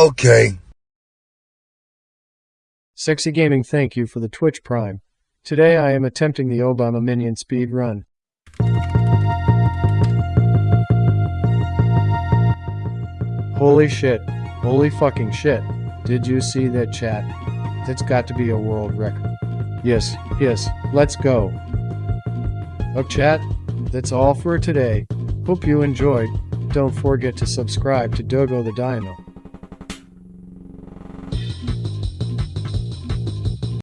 Okay. Sexy Gaming thank you for the Twitch Prime. Today I am attempting the Obama Minion speed run. Holy shit. Holy fucking shit. Did you see that chat? That's got to be a world record. Yes, yes, let's go. Oh chat, that's all for today. Hope you enjoyed. Don't forget to subscribe to Dogo the Dino.